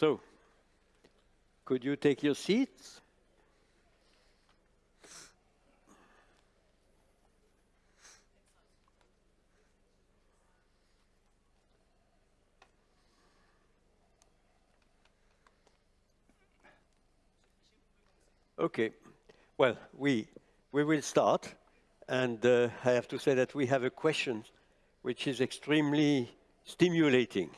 So, could you take your seats? Okay. Well, we, we will start. And uh, I have to say that we have a question which is extremely stimulating.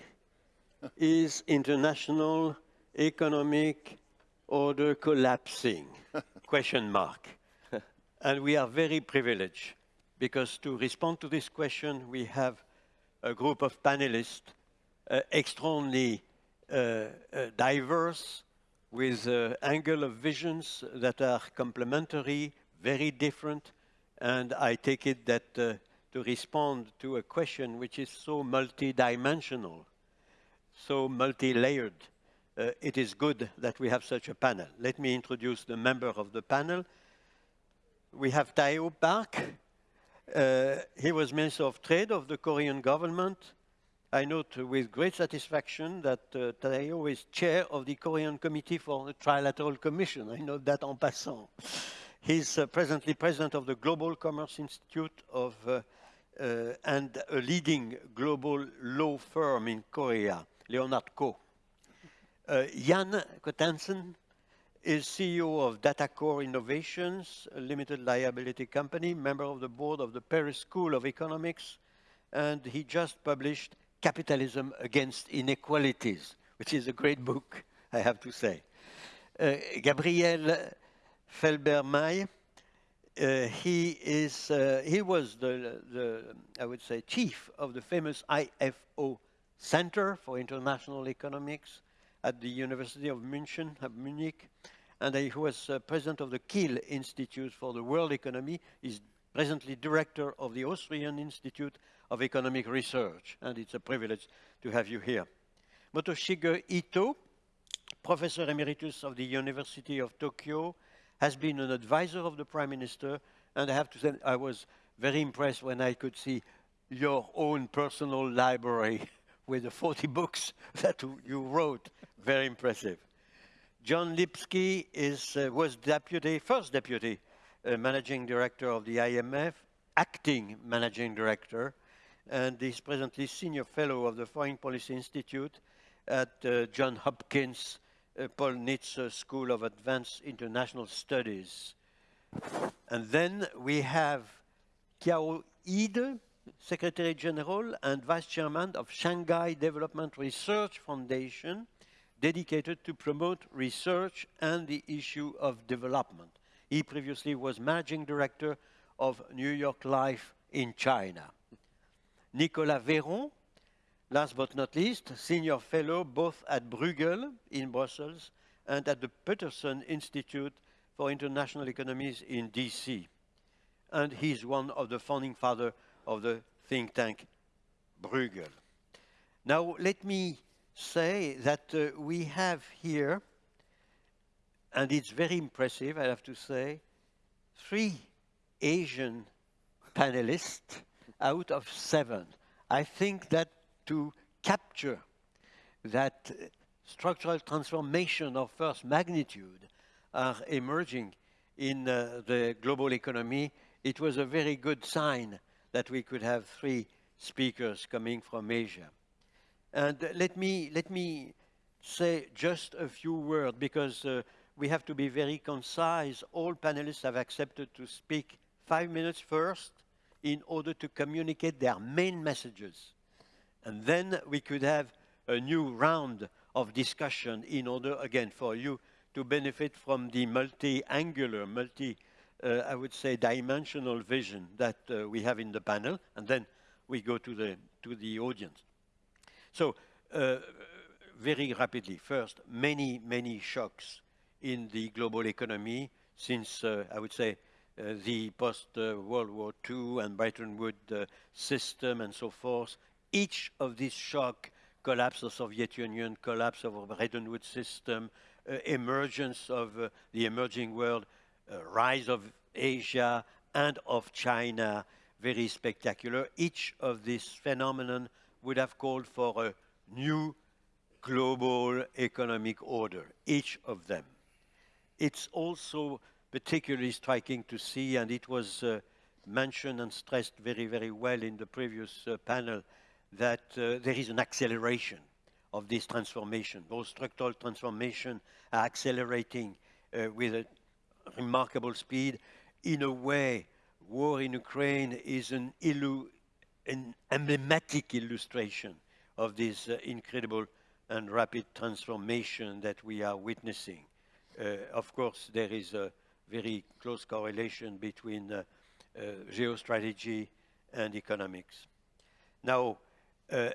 Is international economic order collapsing? question mark. and we are very privileged because to respond to this question, we have a group of panelists uh, extremely uh, uh, diverse, with uh, angle of visions that are complementary, very different, and I take it that uh, to respond to a question which is so multidimensional, so multi-layered, uh, it is good that we have such a panel. Let me introduce the member of the panel. We have Taeho Bark. Uh, he was Minister of Trade of the Korean government. I note with great satisfaction that uh, is chair of the Korean Committee for the Trilateral Commission. I note that en passant. He's uh, presently president of the Global Commerce Institute of, uh, uh, and a leading global law firm in Korea, Lee & Ko. Uh, Yann Coatanlem is CEO of DataCore Innovations, a limited liability company, member of the board of the Paris School of Economics, and he just published Capitalism Against Inequalities, which is a great book, I have to say. Uh, Gabriel Felbermayr, uh, he is uh, he was the, the I would say chief of the famous IFO Center for International Economics at the University of München, Munich, and he was uh, president of the Kiel Institute for the World Economy. He's presently director of the Austrian Institute of Economic Research, and it's a privilege to have you here. Motoshige Ito, professor emeritus of the University of Tokyo, has been an advisor of the Prime Minister, and I have to say I was very impressed when I could see your own personal library with the 40 books that you wrote. Very impressive. John Lipsky is, uh, was deputy, first deputy uh, managing director of the IMF, acting managing director, and is presently senior fellow of the Foreign Policy Institute at uh, John Hopkins uh, Paul Nitze School of Advanced International Studies. And then we have Qiao Yide, Secretary General and Vice Chairman of Shanghai Development Research Foundation, dedicated to promote research and the issue of development. He previously was Managing Director of New York Life in China. Nicolas Véron, last but not least, Senior Fellow both at Bruegel in Brussels and at the Peterson Institute for International Economies in DC. And he's one of the founding fathers of the think tank Bruegel. Now, let me say that uh, we have here, and it's very impressive, I have to say, three Asian panelists out of seven. I think that to capture that structural transformation of first magnitude are emerging in uh, the global economy, it was a very good sign that we could have three speakers coming from Asia. And let me, let me say just a few words because uh, we have to be very concise. All panelists have accepted to speak five minutes first in order to communicate their main messages. And then we could have a new round of discussion in order, again, for you to benefit from the multi-angular, multi, uh, I would say, dimensional vision that uh, we have in the panel, and then we go to the, to the audience. So, uh, very rapidly, first, many, many shocks in the global economy since, uh, I would say, uh, the post-World War II and Bretton Woods uh, system and so forth. Each of these shock, collapse of Soviet Union, collapse of Bretton Woods system, emergence of the emerging world, rise of Asia and of China, very spectacular. Each of these phenomenon would have called for a new global economic order, each of them. It's also particularly striking to see, and it was uh, mentioned and stressed very, very well in the previous uh, panel, that uh, there is an acceleration of this transformation. Those structural transformation are accelerating uh, with a remarkable speed. In a way, war in Ukraine is an, an emblematic illustration of this uh, incredible and rapid transformation that we are witnessing. Uh, of course, there is a very close correlation between uh, uh, geostrategy and economics. Now, uh,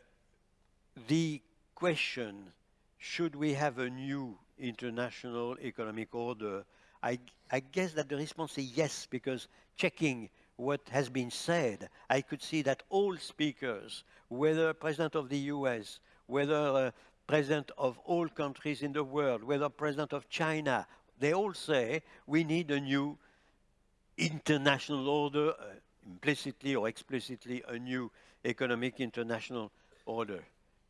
the question, should we have a new international economic order? I, I guess that the response is yes, because checking what has been said, I could see that all speakers, whether President of the US, whether uh, President of all countries in the world, whether President of China, they all say we need a new international order, uh, implicitly or explicitly a new economic international order.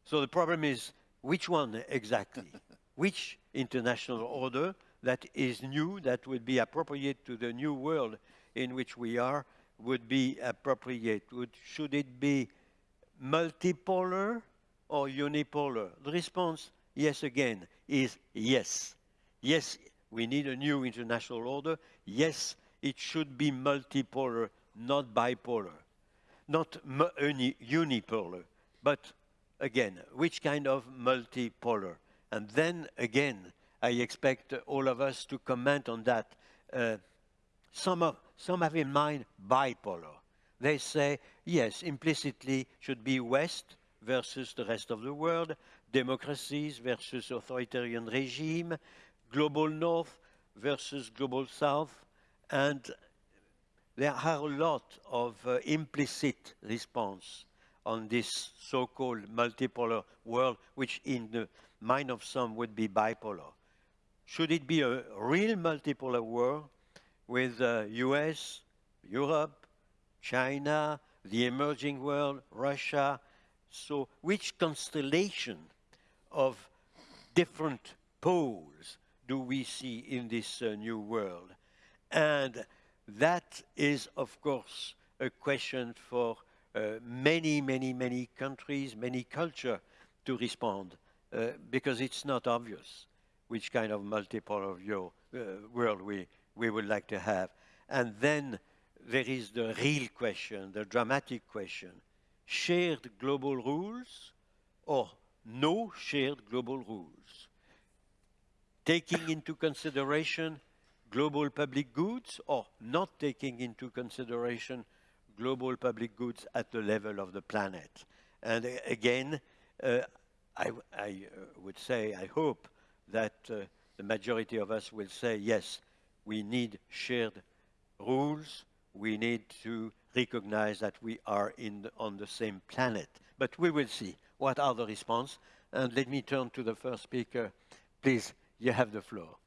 So the problem is, which one exactly? which international order that is new, that would be appropriate to the new world in which we are, would be appropriate? Would, should it be multipolar or unipolar? The response, yes again, is yes. Yes, we need a new international order. Yes, it should be multipolar, not bipolar. Not unipolar, but again, which kind of multipolar? And then again, I expect all of us to comment on that. Uh, some, of, some have in mind bipolar. They say, yes, implicitly should be West versus the rest of the world, democracies versus authoritarian regime, global North versus global South, and there are a lot of uh, implicit response on this so-called multipolar world, which in the mind of some would be bipolar. Should it be a real multipolar world with uh, US, Europe, China, the emerging world, Russia? So which constellation of different poles do we see in this uh, new world? And that is, of course, a question for uh, many, many, many countries, many cultures to respond, uh, because it's not obvious which kind of multipolar view, uh, world we, we would like to have. And then there is the real question, the dramatic question, shared global rules or no shared global rules, taking into consideration global public goods or not taking into consideration global public goods at the level of the planet. And uh, again, uh, I, I uh, would say, I hope that uh, the majority of us will say, yes, we need shared rules, we need to recognize that we are the, on the same planet. But we will see what are the response. And let me turn to the first speaker. Please, you have the floor.